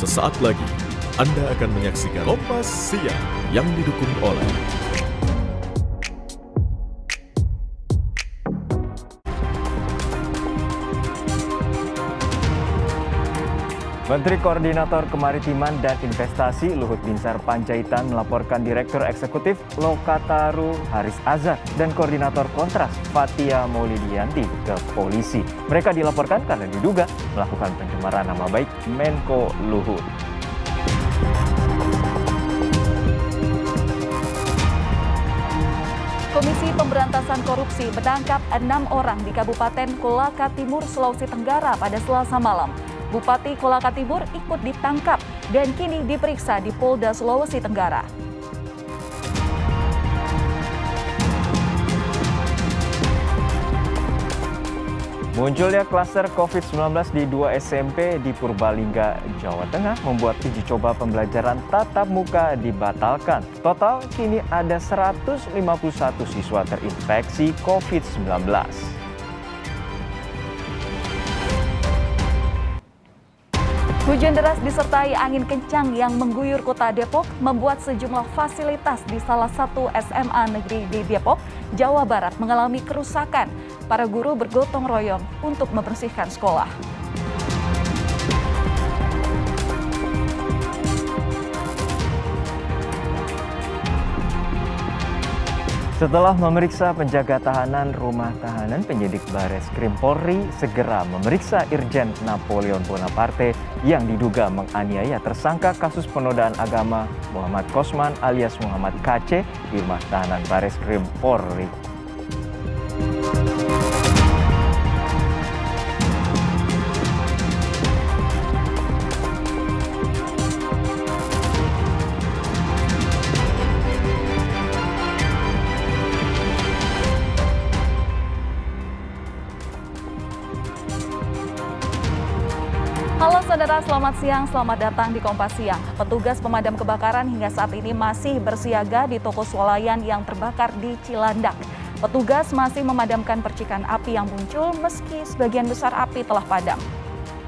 Sesaat lagi, Anda akan menyaksikan Kompas Siang yang didukung oleh Menteri Koordinator Kemaritiman dan Investasi Luhut Binsar Panjaitan melaporkan Direktur Eksekutif Lokataru Haris Azhar dan Koordinator Kontras Fatia Maulidianti ke polisi. Mereka dilaporkan karena diduga melakukan pencemaran nama baik Menko Luhut. Komisi Pemberantasan Korupsi menangkap enam orang di Kabupaten Kolaka Timur, Sulawesi Tenggara pada Selasa malam. Bupati Kolaka Timur ikut ditangkap dan kini diperiksa di Polda Sulawesi Tenggara. Munculnya klaster COVID-19 di dua SMP di Purbalingga, Jawa Tengah membuat uji coba pembelajaran tatap muka dibatalkan. Total kini ada 151 siswa terinfeksi COVID-19. Hujan deras disertai angin kencang yang mengguyur kota Depok membuat sejumlah fasilitas di salah satu SMA negeri di Depok, Jawa Barat mengalami kerusakan. Para guru bergotong royong untuk membersihkan sekolah. Setelah memeriksa penjaga tahanan rumah tahanan, penyidik Bares Krim Polri segera memeriksa Irjen Napoleon Bonaparte yang diduga menganiaya tersangka kasus penodaan agama Muhammad Kosman alias Muhammad KC di rumah tahanan Bares Krim Polri. Halo saudara, selamat siang, selamat datang di Kompas Siang. Petugas pemadam kebakaran hingga saat ini masih bersiaga di toko swalayan yang terbakar di Cilandak. Petugas masih memadamkan percikan api yang muncul meski sebagian besar api telah padam.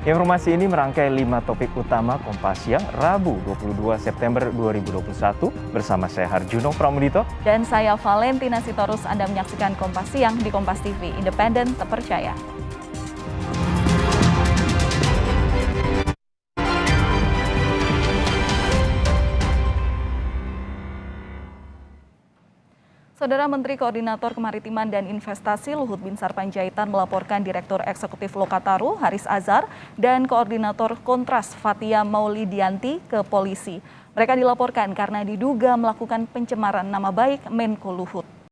Informasi ini merangkai lima topik utama Kompas Siang Rabu 22 September 2021 bersama saya Harjuno Pramudito. Dan saya Valentina Sitorus, Anda menyaksikan Kompas Siang di Kompas TV, independen, terpercaya. Saudara Menteri Koordinator Kemaritiman dan Investasi Luhut Binsar Panjaitan melaporkan Direktur Eksekutif Lokataru Haris Azhar dan Koordinator Kontras Fatia Maulidianti ke polisi. Mereka dilaporkan karena diduga melakukan pencemaran nama baik Menko Luhut.